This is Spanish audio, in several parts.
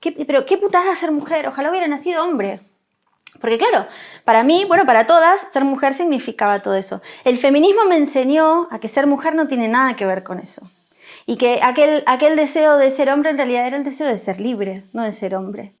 pero qué putada ser mujer, ojalá hubiera nacido hombre. Porque claro, para mí, bueno, para todas, ser mujer significaba todo eso. El feminismo me enseñó a que ser mujer no tiene nada que ver con eso. Y que aquel, aquel deseo de ser hombre en realidad era el deseo de ser libre, no de ser hombre.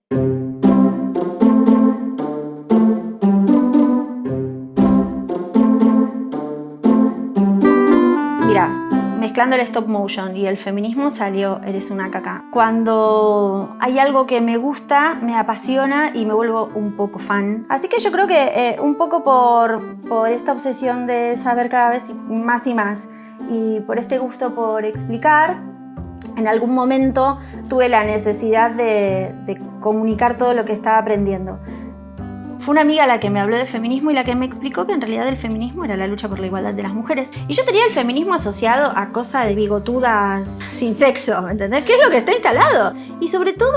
Mezclando el stop motion y el feminismo salió Eres una caca. Cuando hay algo que me gusta, me apasiona y me vuelvo un poco fan. Así que yo creo que eh, un poco por, por esta obsesión de saber cada vez más y más y por este gusto por explicar, en algún momento tuve la necesidad de, de comunicar todo lo que estaba aprendiendo. Fue una amiga la que me habló de feminismo y la que me explicó que en realidad el feminismo era la lucha por la igualdad de las mujeres. Y yo tenía el feminismo asociado a cosa de bigotudas sin sexo, ¿me ¿entendés? ¿Qué es lo que está instalado? Y sobre todo,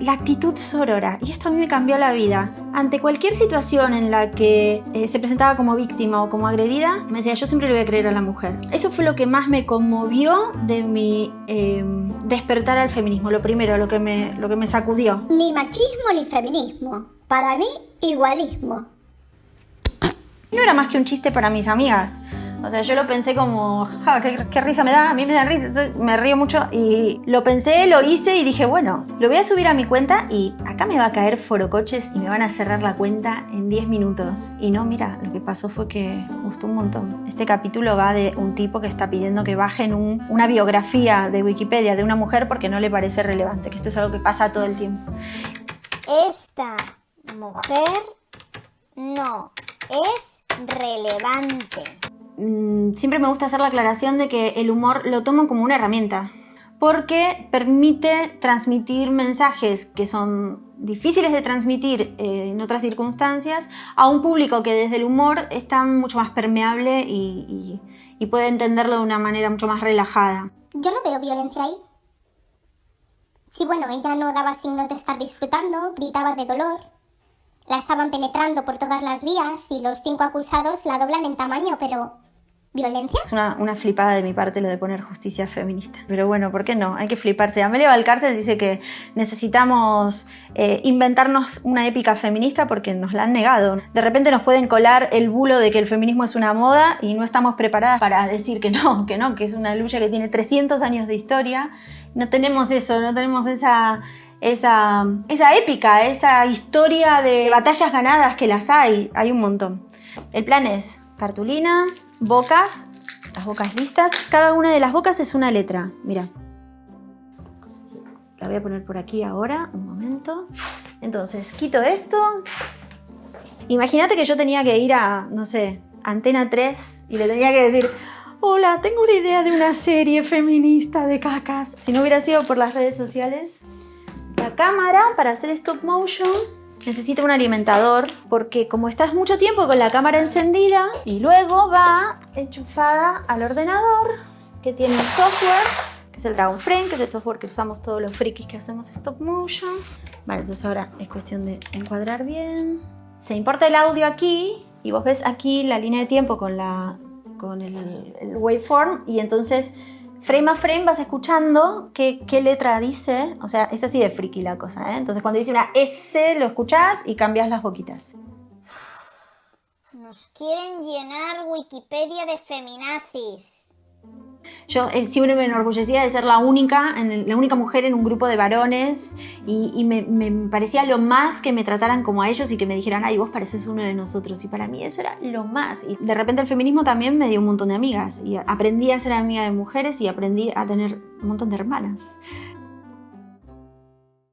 la actitud sorora. Y esto a mí me cambió la vida. Ante cualquier situación en la que eh, se presentaba como víctima o como agredida, me decía, yo siempre le voy a creer a la mujer. Eso fue lo que más me conmovió de mi eh, despertar al feminismo. Lo primero, lo que, me, lo que me sacudió. Ni machismo ni feminismo. Para mí, igualismo. No era más que un chiste para mis amigas. O sea, yo lo pensé como, ja, qué, risa me da, a mí me da risa, me río mucho. Y lo pensé, lo hice y dije, bueno, lo voy a subir a mi cuenta y acá me va a caer forocoches y me van a cerrar la cuenta en 10 minutos. Y no, mira, lo que pasó fue que gustó un montón. Este capítulo va de un tipo que está pidiendo que bajen una biografía de Wikipedia de una mujer porque no le parece relevante, que esto es algo que pasa todo el tiempo. Esta mujer no es relevante. Mm, siempre me gusta hacer la aclaración de que el humor lo tomo como una herramienta porque permite transmitir mensajes que son difíciles de transmitir eh, en otras circunstancias a un público que desde el humor está mucho más permeable y, y puede entenderlo de una manera mucho más relajada. Yo no veo violencia ahí. Sí, bueno, ella no daba signos de estar disfrutando, gritaba de dolor, la estaban penetrando por todas las vías y los cinco acusados la doblan en tamaño, pero ¿Violencia? Es una, una, flipada de mi parte lo de poner justicia feminista. Pero bueno, ¿por qué no? Hay que fliparse. Amelia Valcárcel dice que necesitamos eh, inventarnos una épica feminista porque nos la han negado. De repente nos pueden colar el bulo de que el feminismo es una moda y no estamos preparadas para decir que no, que no, que es una lucha que tiene 300 años de historia. No tenemos eso, no tenemos esa esa, esa épica, esa historia de batallas ganadas que las hay, hay un montón. El plan es cartulina, bocas, las bocas listas. Cada una de las bocas es una letra, mira. La voy a poner por aquí ahora, un momento. Entonces, quito esto. Imagínate que yo tenía que ir a, no sé, Antena 3 y le tenía que decir, hola, tengo una idea de una serie feminista de cacas. Si no hubiera sido por las redes sociales, cámara para hacer stop motion necesita un alimentador porque como estás mucho tiempo con la cámara encendida y luego va enchufada al ordenador que tiene un software que es el Dragon Frame, que es el software que usamos todos los frikis que hacemos stop motion. Vale, entonces ahora es cuestión de encuadrar bien. Se importa el audio aquí y vos ves aquí la línea de tiempo con, la, con el waveform y entonces frame a frame vas escuchando qué, letra dice, o sea, es así de friki la cosa, ¿eh? Entonces cuando dice una S lo escuchás y cambias las boquitas. Nos quieren llenar Wikipedia de feminazis. Yo eh, siempre me enorgullecía de ser la única, la única mujer en un grupo de varones y, me, parecía lo más que me trataran como a ellos y que me dijeran, ay, vos pareces uno de nosotros. Y para mí eso era lo más. Y de repente el feminismo también me dio un montón de amigas y aprendí a ser amiga de mujeres y aprendí a tener un montón de hermanas.